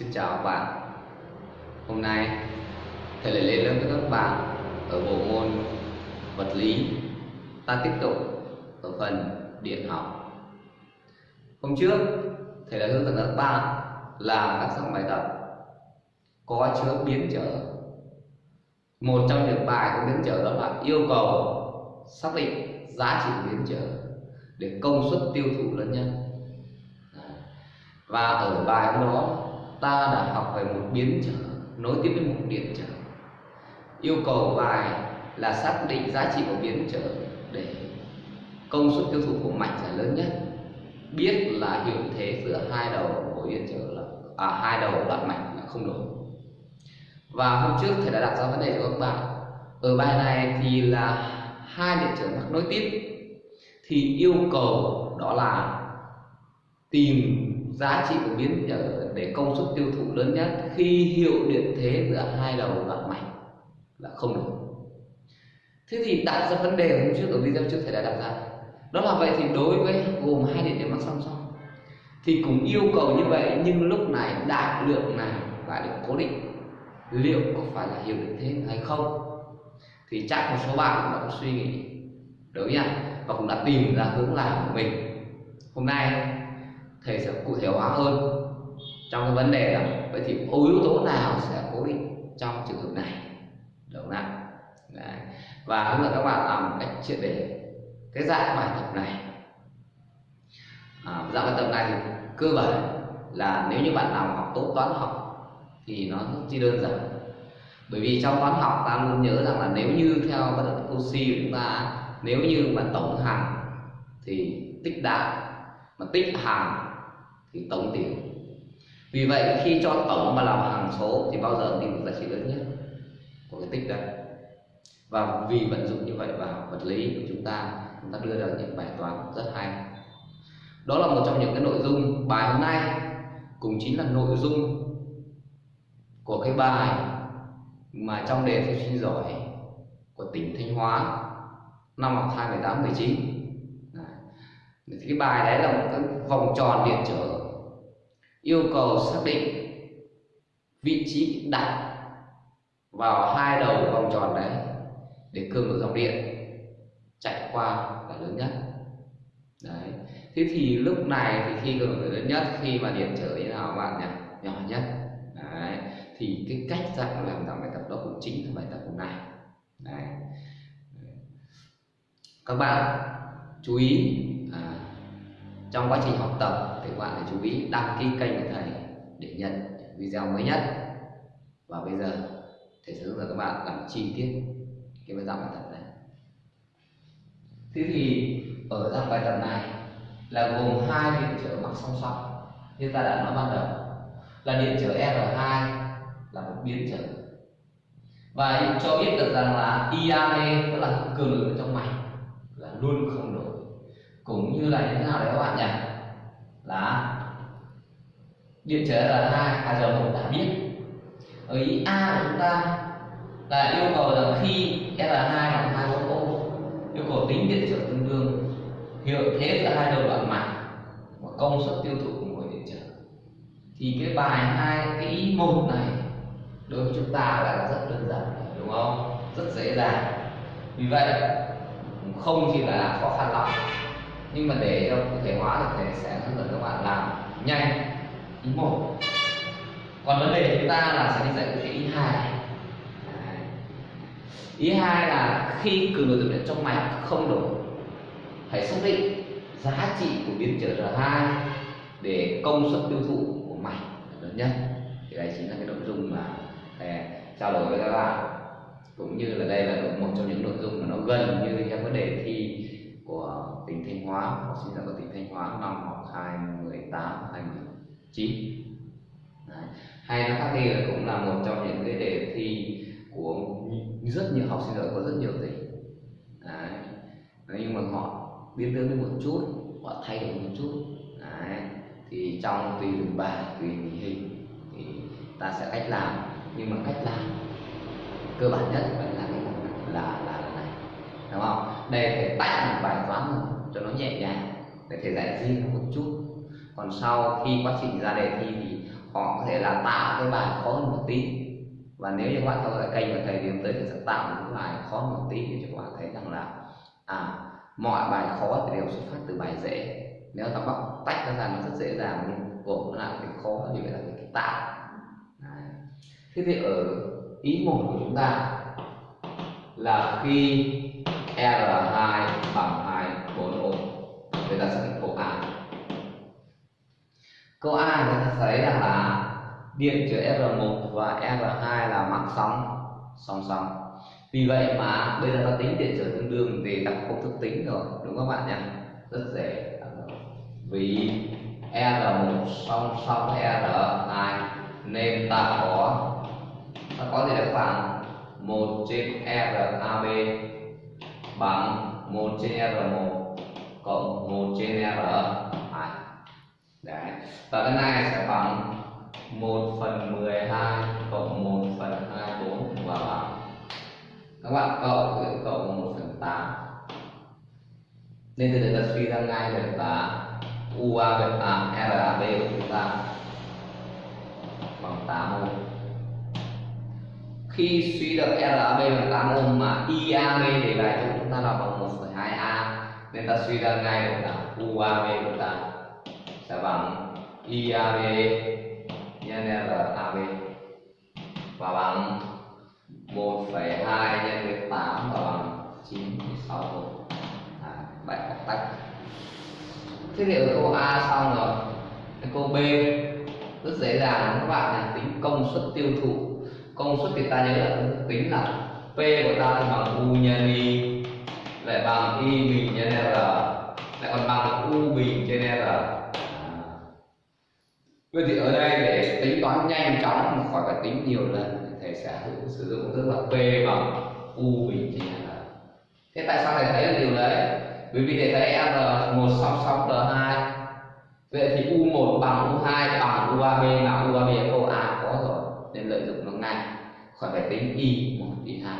Xin chào các bạn. Hôm nay, thầy lại lên lớp với các bạn ở bộ môn vật lý. Ta tiếp tục ở phần điện học. Hôm trước, thầy đã hướng dẫn các bạn làm các dạng bài tập. Có chứa biến trở một trong những bài có biến trở đó là yêu cầu xác định giá trị của biến trở để công suất tiêu thụ lớn nhất. và ở bài đó ta đã học về một biến trở nối tiếp với một điện trở. Yêu cầu bài là xác định giá trị của biến trở để công suất tiêu thụ của mạch là lớn nhất. Biết là hiệu thế giữa hai đầu của biến trở là à, hai đầu đoạn mạch là không đổi. Và hôm trước thầy đã đặt ra vấn đề cho các bạn. Ở bài này thì là hai điện trở mắc nối tiếp. Thì yêu cầu đó là tìm giá trị của biến để công suất tiêu thụ lớn nhất khi hiệu điện thế giữa hai đầu đoạn mạch là không được. Thế thì đặt ra vấn đề hôm trước ở video trước thầy đã đặt ra. Đó là vậy thì đối với gồm hai điện thế mắc song song. Thì cũng yêu cầu như vậy nhưng lúc này đại lượng này lại được cố định. Liệu có phải là hiệu điện thế hay không? Thì chắc một số bạn cũng đã có suy nghĩ. Đúng nhỉ và cũng đã tìm ra hướng làm của mình. Hôm nay thầy sẽ cụ thể hóa hơn. Trong cái vấn đề đó vậy thì yếu tố nào sẽ cố định trong trường hợp này? Đúng không ạ? Và hướng dẫn các bạn làm một cách triệt để cái dạng bài tập này. À, dạng bài tập này thì cơ bản là nếu như bạn nào học tốt toán học thì nó rất chi đơn giản. Bởi vì trong toán học ta luôn nhớ rằng là nếu như theo bất động oxy của chúng ta nếu như mà tổng hàng thì tích đại mà tích hàng thì tổng tiểu. vì vậy khi cho tổng mà làm hằng số thì bao giờ tìm được giá trị lớn nhất của cái tích đấy và vì vận dụng như vậy vào vật lý của chúng ta chúng ta đưa ra những bài toán rất hay. Đó là một trong những cái nội dung bài hôm nay, cũng chính là nội dung của cái bài mà trong đề thi sinh giỏi của tỉnh Thanh Hóa năm học 2018 19 cái bài đấy là một cái vòng tròn điện trở yêu cầu xác định vị trí đặt vào hai đầu vòng tròn đấy để cường độ dòng điện chạy qua là lớn nhất. Đấy. Thế thì lúc này thì khi cường độ lớn nhất, khi mà điện trở như nào bạn nhỉ? Nhỏ nhất. Đấy. Thì cái cách dạng làm dạng bài tập đó cũng chính là bài tập hôm nay. Đấy. Các bạn chú ý trong quá trình học tập thì các bạn phải chú ý đăng ký kênh của thầy để nhận video mới nhất. Và bây giờ, thầy sẽ hướng dẫn các bạn làm chi tiết cái bài giảng bài tập này. Thế thì ở dạng bài tập này là gồm hai điện trở mắc song song. Như ta đã nói ban đầu, là điện trở R2 là một biến trở và cho biết được rằng là IAE tức là cường lực ở trong mạch là luôn không đổi cũng như là như thế nào đấy các bạn nhỉ? Là điện trở R2 à giờ một đã biết. Ở ý A của chúng ta là yêu cầu rằng khi R2 bằng 2 ô ohm yêu cầu tính điện trở tương đương. Hiệu thế giữa hai đầu đoạn mạch và công suất tiêu thụ của mỗi điện trở. Thì cái bài hai, cái ý một này đối với chúng ta là rất đơn giản, đúng không? Rất dễ dàng. Vì vậy, không chỉ là khó khăn lắm nhưng mà để cho cụ thể hóa được thì sẽ hướng dẫn các bạn làm nhanh, ý một. Còn vấn đề chúng ta là sẽ đi giải quyết cái ý hai. Ý hai là khi cường độ tập điện trong mạch không đủ, hãy xác định giá trị của biến trở R2 để công suất tiêu thụ của mạch lớn nhất. Thì đây chính là cái nội dung mà thầy trao đổi với các bạn. Cũng như là đây là một trong những nội dung mà nó gần như các vấn đề thi của tỉnh Thanh Hóa học sinh giỏi của tỉnh Thanh Hóa năm học 2018 2019 Đấy. hay nó khác đi là cũng là một trong những cái đề thi của rất nhiều học sinh giỏi có rất nhiều tỉnh Đấy. nhưng mà họ biến tướng đi một chút, họ thay đổi một chút Đấy. thì trong tùy từng bài, tùy tình hình thì ta sẽ cách làm nhưng mà cách làm cơ bản nhất vẫn là cái là là là đúng không? Đây thầy tách một bài toán cho nó nhẹ nhàng, để thầy giải riêng một chút. Còn sau khi quá trình ra đề thi thì họ có thể là tạo cái bài khó hơn một tí. Và nếu như các bạn theo dõi kênh và thầy thì tới thì sẽ tạo những bài khó hơn một tí để cho các bạn thấy rằng là à mọi bài khó thì đều xuất phát từ bài dễ. Nếu ta bắt tách nó ra nó rất dễ dàng, nhưng gồm nó lại cái khó thì phải là cái tạo. Đấy. thế thì ở ý một của chúng ta là khi R2 bằng 2 4 ôm người ta sẽ định câu A. Câu A người ta thấy rằng là điện chứa R1 và R2 là mắc sóng, song song. Vì vậy mà bây giờ ta tính điện trở tương đương thì ta công thức tính rồi, đúng không các bạn nhỉ? Rất dễ. Vì R1 song song R2 nên ta có ta có gì đấy khoảng 1 trên RAB bằng 1 trên R1 cộng 1 trên R2 Đấy. Và cái này sẽ bằng 1 phần 12 cộng 1 phần 24 và bằng. Các bạn cộng thì cộng 1 phần 8 nên từ đây ta suy ra ngay được là UA bên à, RAB của chúng ta. Bằng 8 ohm khi suy được RAB bằng 8 ohm mà IAB để lại cho chúng ta là bằng 1,2A nên ta suy ra ngay được là UAB của ta sẽ bằng IAB nhân RAB và bằng 1,2 nhân với 8 và bằng 9,6 à, vậy học tách. Thế thì ở câu A xong rồi? Cái câu B rất dễ dàng các bạn là tính công suất tiêu thụ. Công suất thì ta nhớ là tính là P của ta bằng U nhân Y lại bằng Y bình trên R lại còn bằng U bình trên R à. Vậy thì ở đây để tính toán nhanh chóng mà khỏi phải tính nhiều lần thầy sẽ sử dụng tức là P bằng U bình trên R Thế tại sao thầy thấy được điều đấy? Bởi vì thầy thấy R một song song R2 Vậy thì U1 bằng U2 bằng UAB mà UAB câu A có rồi, nên lợi dụng nó ngay. Khỏi phải tính y một, y hai.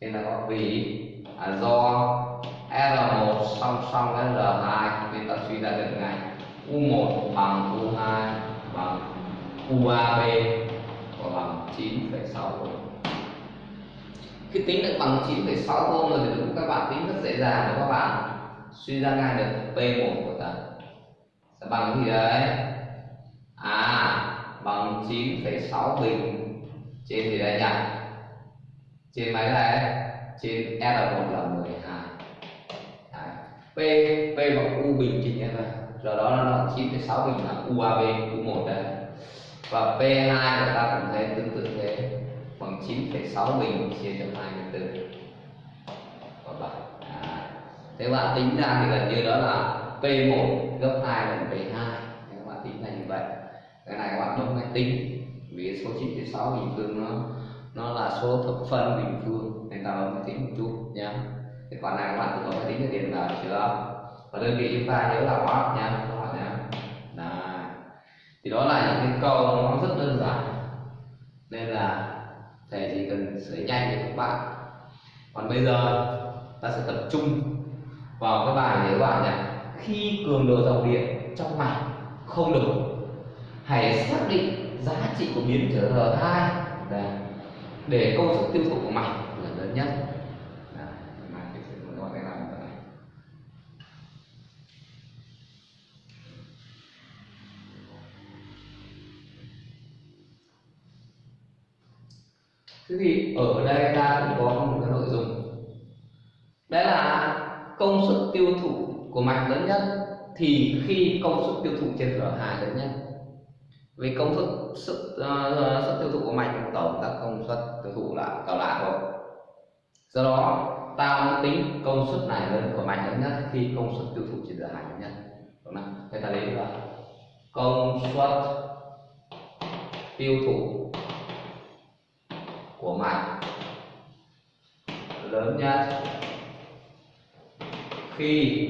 Nên là có vì à, do R1 song song với R2 nên ta suy ra được ngay U1 bằng U2 bằng UAB và bằng 9,6 ohm khi tính được bằng 9,6 ohm rồi thì các bạn tính rất dễ dàng để các bạn? Suy ra ngay được P1 của ta. Sẽ bằng cái gì đấy? À bằng 9,6 bình. Trên gì đây nhỉ trên mấy này trên R1 là 12 Đấy. P P bằng U bình trên R do đó nó là 9,6 bình là UAB U1 đây. Và P2 của ta cũng thấy tương tự thế bằng 9,6 bình chia cho 24 và 7 à. thế bạn tính ra thì gần như đó là P1 gấp 2 lần P2 các bạn tính là như vậy cái này các bạn bấm máy tính. Vì số 96 bình phương nó nó là số thập phân bình phương nên ta máy tính một chút, nhá. Cái khoản này các bạn tự có máy tính cho tiền vào chưa? Và đơn vị chúng ta nhớ là watt nhá các bạn nhá là thì đó là những cái câu nó rất đơn giản. Nên là thầy chỉ cần sửa nhanh cho các bạn. Còn bây giờ, ta sẽ tập trung vào cái bài để các bạn nhé khi cường độ dòng điện trong mạch không đủ hãy xác định giá trị của biến trở R2 để công suất tiêu thụ của mạch là lớn nhất Thế thì ở đây ta cũng có một cái nội dung. Đấy là công suất tiêu thụ của mạch lớn nhất thì khi công suất tiêu thụ trên R2 lớn nhất. Vì công suất sức, uh, sức tiêu thụ của mạch tổng là công suất tiêu thụ là cao lại thôi do đó ta muốn tính công suất này lớn của mạch lớn nhất khi công suất tiêu thụ trên R2 lớn nhất đúng không? Thế ta lấy là công suất tiêu thụ của mạch lớn nhất khi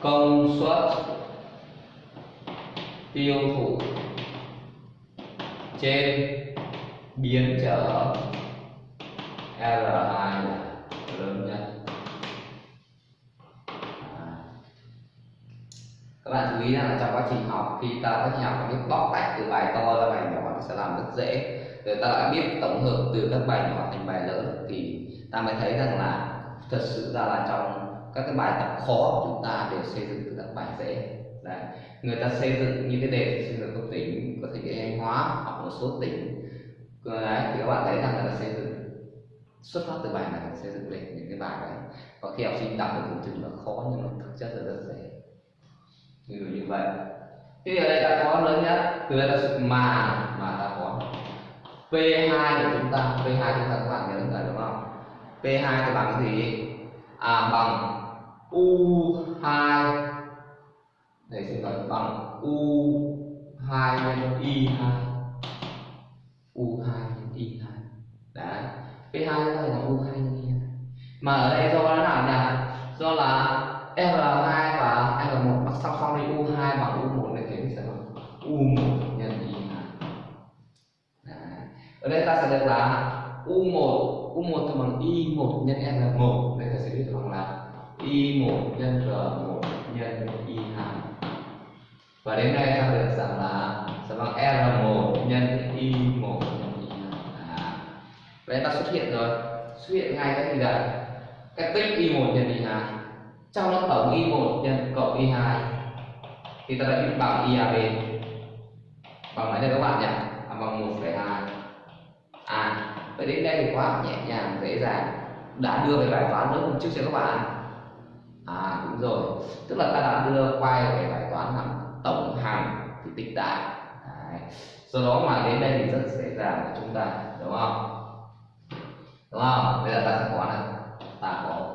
công suất tiêu thụ trên biến trở L2 là lớn nhất các bạn chú ý rằng là trong quá trình học, khi ta quá trình học biết bóc tách từ bài to ra bài nhỏ nó sẽ làm rất dễ. Rồi ta đã biết tổng hợp từ các bài nhỏ thành bài lớn thì ta mới thấy rằng là thật sự ra là trong các cái bài tập khó chúng ta đều xây dựng từ các bài dễ. Đấy. người ta xây dựng như cái đề xây dựng cấp tỉnh có thể địa thanh hóa hoặc một số tỉnh. Đấy, thì các bạn thấy rằng là xây dựng xuất phát từ bài này xây dựng lên những cái bài đấy. Có khi học sinh đọc được tưởng chừng là khó nhưng mà thực chất là rất dễ. Ví dụ như vậy. Thì ở đây ta có lớn nhất. Từ đây ta sự mà mà ta có. P2 của chúng ta. P2 chúng ta các bạn nhớ rồi đúng không? P2 thì bằng cái gì? À bằng U2 đây sẽ gọi bằng U2 nhân Y2 U2 nhân Y2 đấy. P2 chúng ta bằng U2 nhân mà ở đây do nó nào nhỉ? Do là R2 và R1 mắc song song đi U2 bằng U1 này thế thì sẽ bằng U1 nhân Y2 ở đây ta sẽ được là U1 U1 thì bằng Y1 nhân R1 đây ta sẽ viết bằng là Y1 nhân R1 nhân Y2 và đến đây ta được rằng là sẽ bằng R1 nhân Y1 Vậy ta xuất hiện rồi. Xuất hiện ngay cái gì đây cái tích Y1 nhân Y2 trong đó tổng Y1 nhân cộng Y2 thì ta đã biết bằng IAB bằng mấy đây các bạn nhỉ? À, bằng 1,2 à vậy đến đây thì quá nhẹ nhàng dễ dàng. Đã đưa về bài toán nữa hôm trước cho các bạn. À đúng rồi. Tức là ta đã đưa quay về bài toán làm tổng hàm thì tích đại. Đấy. do đó mà đến đây thì rất dễ dàng của chúng ta đúng không? Đúng không? Bây giờ ta sẽ có này, ta có.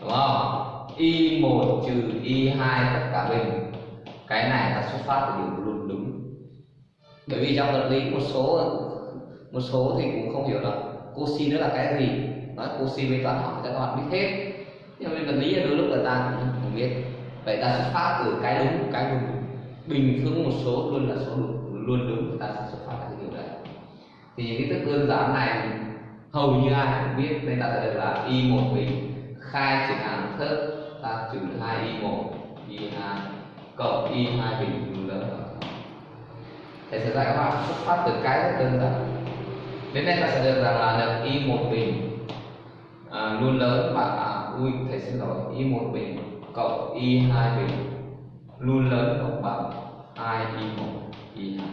Đúng không? Y 1 trừ y 2 tất cả bình. Cái này là xuất phát từ điều luôn đúng. Bởi vì trong vật lý một số một số thì cũng không hiểu là cosin nữa là cái gì. Nói cosin với toán học thì các bạn biết hết. Nhưng mà vật lý là đôi lúc là ta cũng không biết. Vậy ta xuất phát từ cái đúng cái đúng. Bình phương một số luôn là số đúng luôn đúng người ta sẽ xuất phát từ điều đấy. Thì cái thức đơn giản này hầu như ai cũng biết nên ta sẽ được là y một bình khai trừ hàm thớt. Ta trừ hai y một y hai cộng y hai bình lớn thầy sẽ dạy các bạn xuất phát từ cái rất đơn giản. Đến đây ta sẽ được rằng là được y một bình à, luôn lớn và à, ui thầy xin lỗi y một bình cộng y hai bình luôn lớn cộng bằng hai y một y hai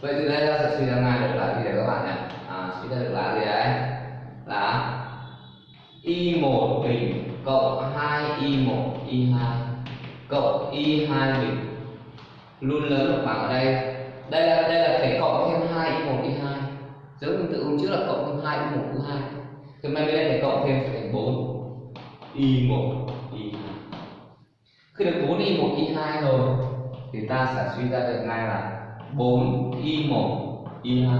vậy từ đây ta sẽ suy ra ngay được là gì đấy các bạn nhé à, suy ra được là gì đấy là y một bình cộng hai y một y hai cộng y hai bình. Luôn lớn bằng ở đây. Đây là đây là thể cộng thêm hai y một y hai. Giống như tự hôm trước là cộng thêm hai y một y hai. Thì mai bên đây thể cộng thêm thành bốn. y một y hai. Khi được bốn y một y hai rồi thì ta sẽ suy ra được ngay là 4 y 1 y 2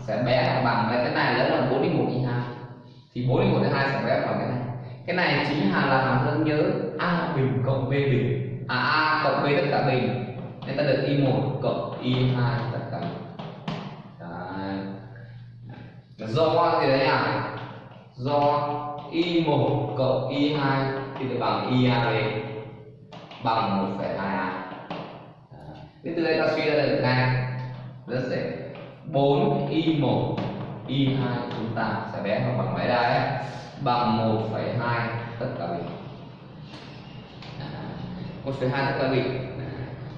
sẽ bé bằng cái này lớn là 4 y 1 y 2 thì 4 y 1 y 2 sẽ bé bằng cái này. Cái này chính là là hàm đơn nhớ a bình cộng b bình. À a cộng b tất cả bình. Nên ta được y 1 cộng y 2 tất cả đấy. do thì đấy à do y 1 cộng y 2 thì được bằng y a bằng 1,2 a. Thế từ đây ta suy ra được ngay rất dễ 4 y 1 y 2 chúng ta sẽ bé nó bằng mấy đây? Bằng 1,2 tất cả bình 1,2 tất cả bình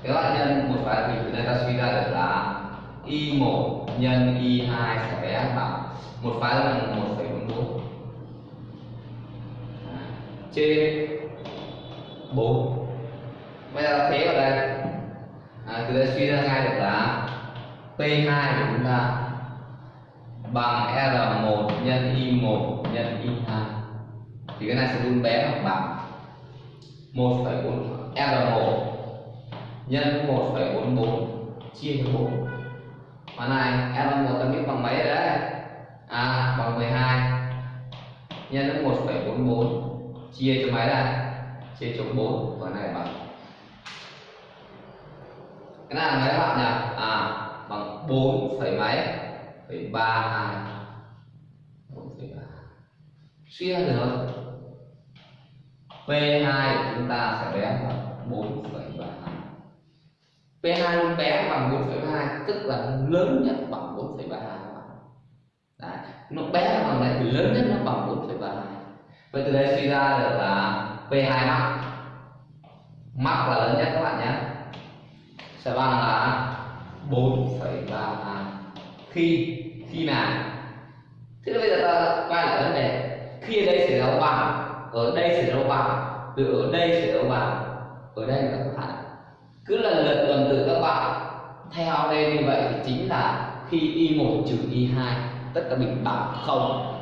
các bạn nhân 1,2 bình từ đây ta suy ra được là y 1 nhân y 2 sẽ bé bằng một phái là 1,44 trên 4 bây giờ thế vào đây à, từ đây suy ra ngay được là P2 của chúng ta bằng R1 nhân Y1 nhân Y2 thì cái này sẽ luôn bé hoặc bằng 1,4 R1 nhân 1,44 chia cho 4 và này R1 ta biết bằng mấy rồi đấy? À bằng 12 nhân 1,44 chia cho mấy đây? Chia cho 4 và này bằng cái này là mấy bạn nhỉ? À bằng 4 phẩy mấy? Phẩy 32 4 phẩy 3 suy ra được P2 chúng ta sẽ bé bằng 4,32 P2 luôn bé bằng 4,32 tức là lớn nhất bằng 4,32 Đấy, nó bé bằng này thì lớn nhất nó bằng 4,32 vậy từ đây suy ra được là P2 mắc. Mắc là lớn nhất các bạn nhé sẽ bằng là 4,3 khi khi nào? Thế bây giờ ta quay lại vấn đề. Khi ở đây sẽ ra bằng ở đây sẽ ra bằng từ ở đây sẽ ra bằng ở đây là các bạn cứ lần lượt lần từ các bạn theo đây như vậy thì chính là khi y1 trừ y2 tất cả bình bằng không.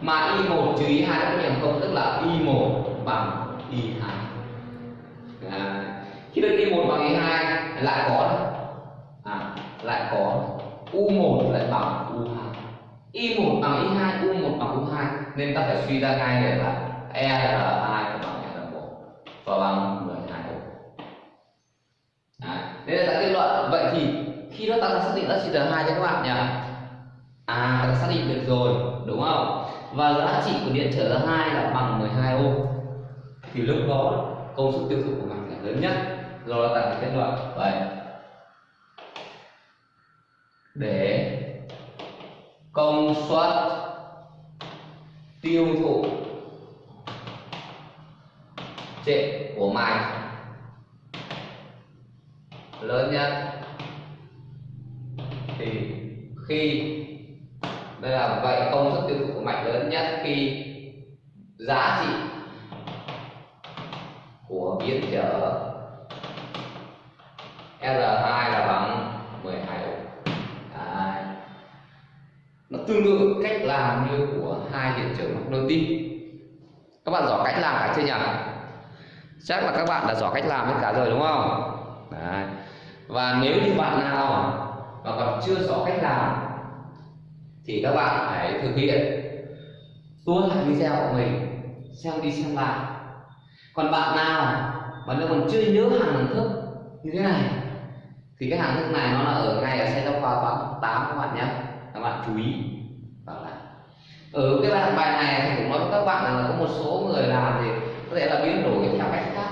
Mà y1 trừ y2 cũng bằng không tức là y1 bằng y2 lại có à, lại có u1 lại bằng u2 y1 bằng y2 u1 bằng u2 nên ta phải suy ra ngay để là r2 bằng r1 và bằng 12 ô đây là ta kết luận. Vậy thì khi đó ta đã xác định giá trị R2 cho các bạn nhỉ à ta đã xác định được rồi đúng không? Và giá trị của điện trở R2 là bằng 12 ô. Thì lúc đó công suất tiêu thụ của mình là lớn nhất do đó tạo được kết luận. Vậy, để công suất tiêu thụ trệ của mạch lớn nhất, thì khi, đây là vậy, công suất tiêu thụ của mạch lớn nhất khi giá trị của biến trở R2 là bằng 12 ohm. Đấy. Nó tương tự cách làm như của hai điện trở mạch. Các bạn rõ cách làm cả chưa nhỉ? Chắc là các bạn đã rõ cách làm hết cả rồi đúng không? Đấy và nếu như bạn nào mà còn chưa rõ cách làm, thì các bạn hãy thực hiện tua lại video của mình, xem đi xem lại còn bạn nào mà nó còn chưa nhớ hàng thức như thế này thì cái hàng thức này nó là ở ngay ở xe giáo khoa toán 8 các bạn nhé. Các bạn chú ý. Vào lại ở cái bài bài này thì cũng nói với các bạn là có một số người làm thì có thể là biến đổi theo cách khác.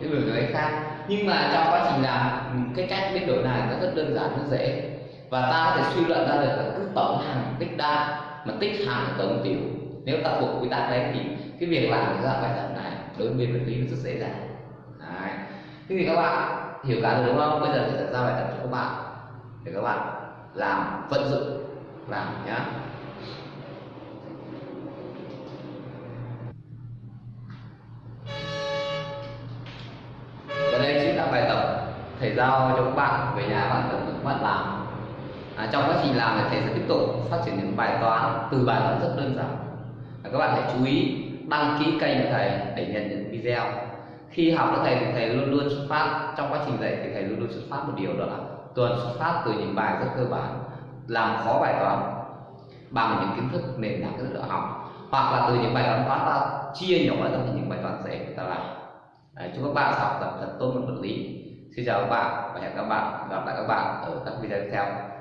Biến đổi theo cách khác. Nhưng mà trong quá trình làm ừ, cái cách biến đổi này nó rất đơn giản, rất dễ. Và ta có thể suy luận ra được là cứ tổng hàng tích đa mà tích hàng tổng tiểu. Nếu ta thuộc quy tắc đấy thì cái việc làm cái dạng bài tập này đối với biên vật lý nó rất dễ dàng. Đấy. thế thì các bạn hiểu cả rồi đúng không? Bây giờ thì sẽ ra bài tập cho các bạn. Để các bạn làm vận dụng. Làm nhá. Bài tập thầy giao cho các bạn về nhà bạn tự các bạn làm. À, trong quá trình làm thì thầy sẽ tiếp tục phát triển những bài toán từ bài toán rất đơn giản. À, các bạn hãy chú ý đăng ký kênh của thầy để nhận những video khi học với thầy thì thầy luôn luôn xuất phát trong quá trình dạy thì thầy luôn luôn xuất phát một điều đó là tuần xuất phát từ những bài rất cơ bản làm khó bài toán bằng những kiến thức nền tảng kiến thức học hoặc là từ những bài toán toán ta chia nhỏ ra thành những bài toán dễ người ta làm. Đấy, chúc các bạn học tập thật tốt môn vật lý. Xin chào các bạn và hẹn các bạn gặp lại các bạn ở các video tiếp theo.